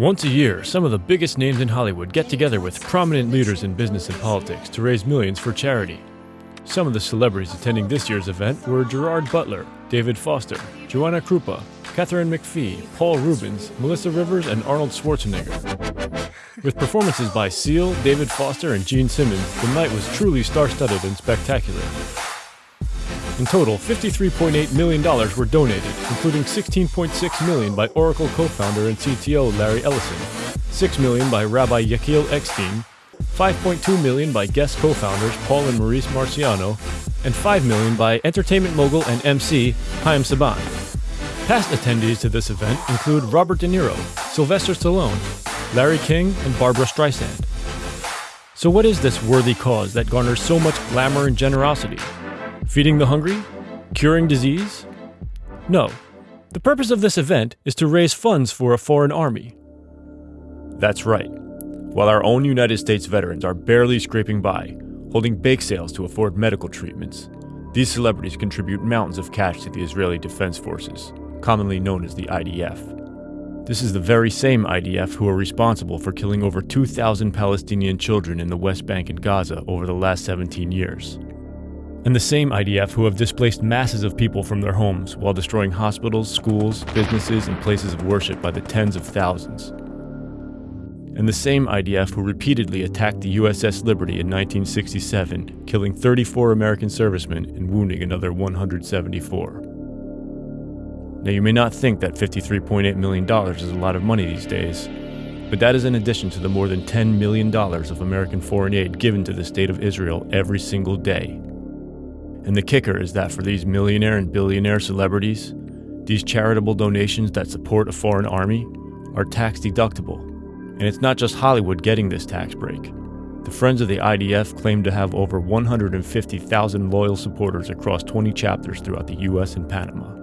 Once a year, some of the biggest names in Hollywood get together with prominent leaders in business and politics to raise millions for charity. Some of the celebrities attending this year's event were Gerard Butler, David Foster, Joanna Krupa, Katharine McPhee, Paul Reubens, Melissa Rivers, and Arnold Schwarzenegger. With performances by Seal, David Foster, and Gene Simmons, the night was truly star-studded and spectacular. In total, $53.8 million were donated, including 16.6 million by Oracle co-founder and CTO Larry Ellison, 6 million by Rabbi Yechiel Eckstein, 5.2 million by Guess co-founders Paul and Maurice Marciano, and 5 million by entertainment mogul and MC Haim Saban. Past attendees to this event include Robert De Niro, Sylvester Stallone, Larry King, and Barbra Streisand. So what is this worthy cause that garners so much glamour and generosity? Feeding the hungry? Curing disease? No. The purpose of this event is to raise funds for a foreign army. That's right. While our own United States veterans are barely scraping by, holding bake sales to afford medical treatments, these celebrities contribute mountains of cash to the Israeli Defense Forces, commonly known as the IDF. This is the very same IDF who are responsible for killing over 2,000 Palestinian children in the West Bank and Gaza over the last 17 years and the same IDF who have displaced masses of people from their homes while destroying hospitals, schools, businesses, and places of worship by the tens of thousands. And the same IDF who repeatedly attacked the USS Liberty in 1967, killing 34 American servicemen and wounding another 174. Now, you may not think that $53.8 million is a lot of money these days, but that is in addition to the more than $10 million of American foreign aid given to the State of Israel every single day. And the kicker is that for these millionaire and billionaire celebrities, these charitable donations that support a foreign army are tax deductible. And it's not just Hollywood getting this tax break. The Friends of the IDF claim to have over 150,000 loyal supporters across 20 chapters throughout the US and Panama.